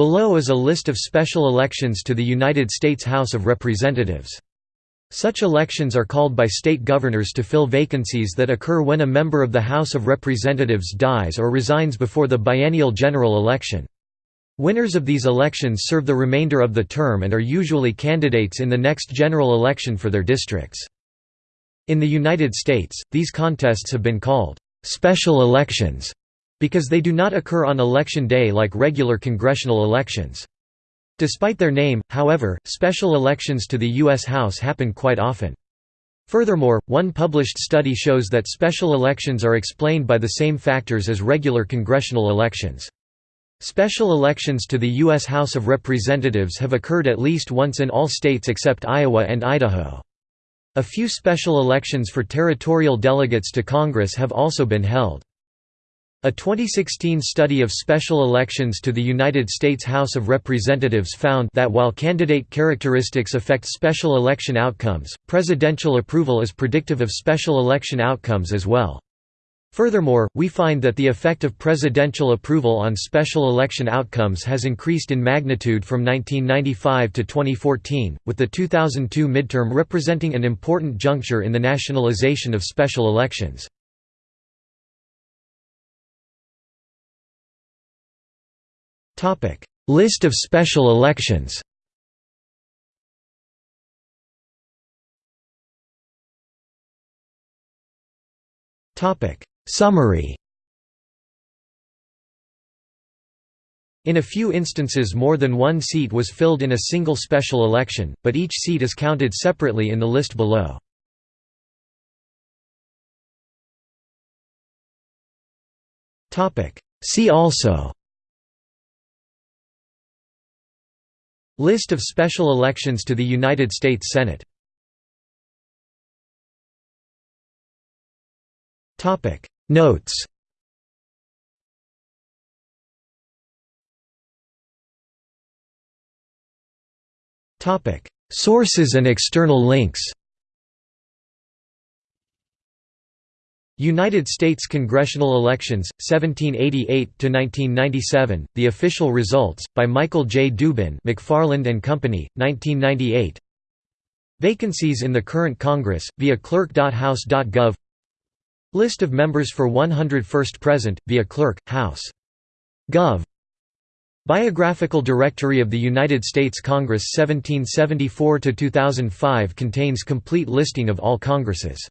Below is a list of special elections to the United States House of Representatives. Such elections are called by state governors to fill vacancies that occur when a member of the House of Representatives dies or resigns before the biennial general election. Winners of these elections serve the remainder of the term and are usually candidates in the next general election for their districts. In the United States, these contests have been called special elections because they do not occur on election day like regular congressional elections. Despite their name, however, special elections to the U.S. House happen quite often. Furthermore, one published study shows that special elections are explained by the same factors as regular congressional elections. Special elections to the U.S. House of Representatives have occurred at least once in all states except Iowa and Idaho. A few special elections for territorial delegates to Congress have also been held. A 2016 study of special elections to the United States House of Representatives found that while candidate characteristics affect special election outcomes, presidential approval is predictive of special election outcomes as well. Furthermore, we find that the effect of presidential approval on special election outcomes has increased in magnitude from 1995 to 2014, with the 2002 midterm representing an important juncture in the nationalization of special elections. List of special elections Summary In a few instances more than one seat was filled in a single special election, but each seat is counted separately in the list below. See also List of special elections to the United States Senate. Notes. Sources and external links United States congressional elections, 1788–1997, The Official Results, by Michael J. Dubin McFarland and Company, 1998 Vacancies in the current Congress, via clerk.house.gov List of members for 101st present, via clerk, House. Gov. Biographical Directory of the United States Congress 1774–2005 contains complete listing of all Congresses